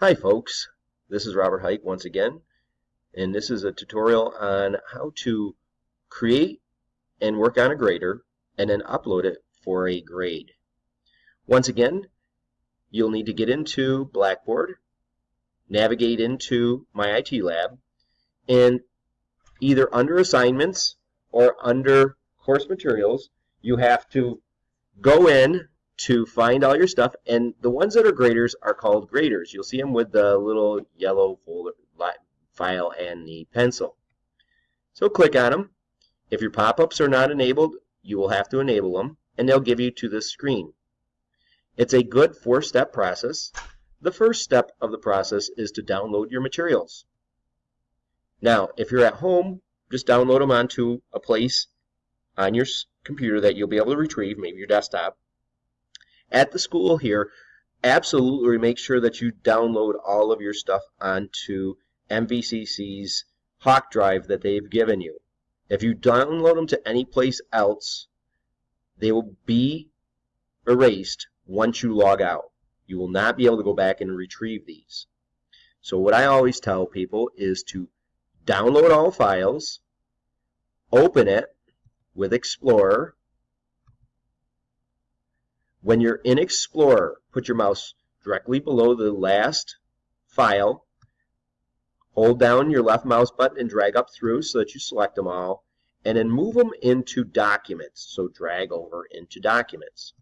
Hi folks, this is Robert Hike once again, and this is a tutorial on how to create and work on a grader and then upload it for a grade. Once again, you'll need to get into Blackboard, navigate into My IT Lab, and either under Assignments or under Course Materials, you have to go in to find all your stuff. And the ones that are graders are called graders. You'll see them with the little yellow folder file and the pencil. So click on them. If your pop-ups are not enabled, you will have to enable them, and they'll give you to this screen. It's a good four-step process. The first step of the process is to download your materials. Now, if you're at home, just download them onto a place on your computer that you'll be able to retrieve, maybe your desktop at the school here, absolutely make sure that you download all of your stuff onto MVCC's Hawk Drive that they've given you. If you download them to any place else, they will be erased once you log out. You will not be able to go back and retrieve these. So what I always tell people is to download all files, open it with Explorer, when you're in Explorer, put your mouse directly below the last file. Hold down your left mouse button and drag up through so that you select them all. And then move them into Documents. So drag over into Documents.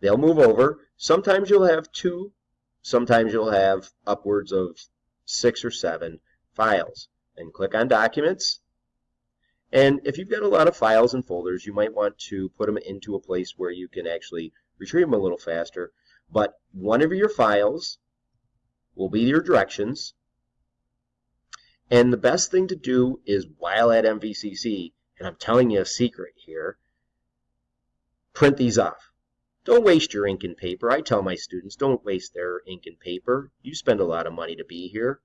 They'll move over. Sometimes you'll have two. Sometimes you'll have upwards of six or seven files. And click on Documents and if you've got a lot of files and folders, you might want to put them into a place where you can actually retrieve them a little faster. But one of your files will be your directions. And the best thing to do is while at MVCC, and I'm telling you a secret here, print these off. Don't waste your ink and paper. I tell my students, don't waste their ink and paper. You spend a lot of money to be here.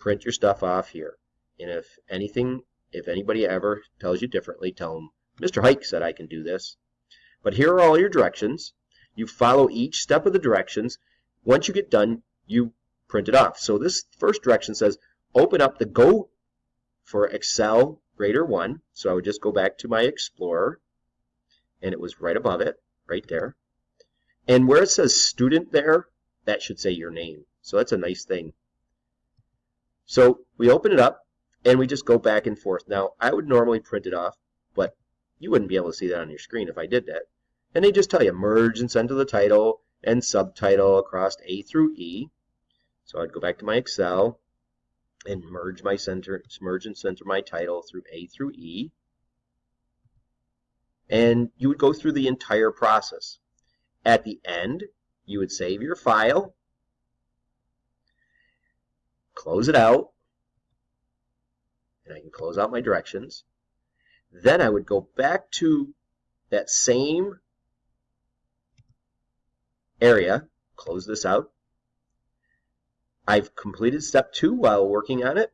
Print your stuff off here. And if anything if anybody ever tells you differently, tell them, Mr. Hike said I can do this. But here are all your directions. You follow each step of the directions. Once you get done, you print it off. So this first direction says, open up the Go for Excel Grader 1. So I would just go back to my Explorer, and it was right above it, right there. And where it says student there, that should say your name. So that's a nice thing. So we open it up, and we just go back and forth. Now, I would normally print it off, but you wouldn't be able to see that on your screen if I did that. And they just tell you merge and send to the title and subtitle across A through E. So I'd go back to my Excel and merge my center, merge and center my title through A through E. And you would go through the entire process. At the end, you would save your file, close it out, I can close out my directions. Then I would go back to that same area, close this out. I've completed step two while working on it.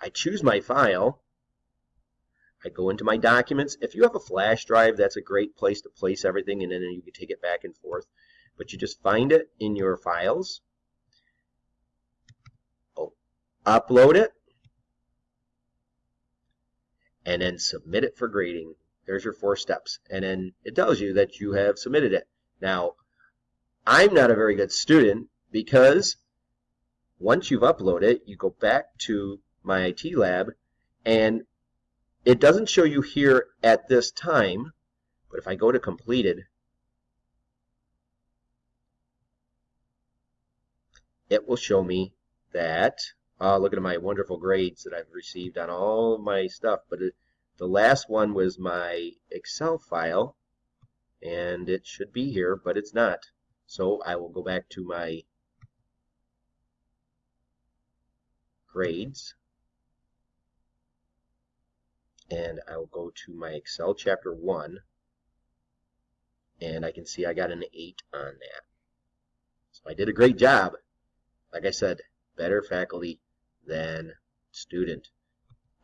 I choose my file. I go into my documents. If you have a flash drive, that's a great place to place everything and then you can take it back and forth. But you just find it in your files. Oh, upload it and then submit it for grading. There's your four steps. And then it tells you that you have submitted it. Now, I'm not a very good student because once you've uploaded it, you go back to my IT lab and it doesn't show you here at this time, but if I go to completed, it will show me that uh, look at my wonderful grades that I've received on all my stuff. But it, the last one was my Excel file, and it should be here, but it's not. So I will go back to my grades, and I will go to my Excel chapter 1, and I can see I got an 8 on that. So I did a great job. Like I said, better faculty than student.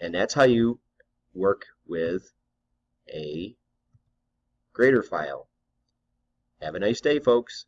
And that's how you work with a grader file. Have a nice day, folks.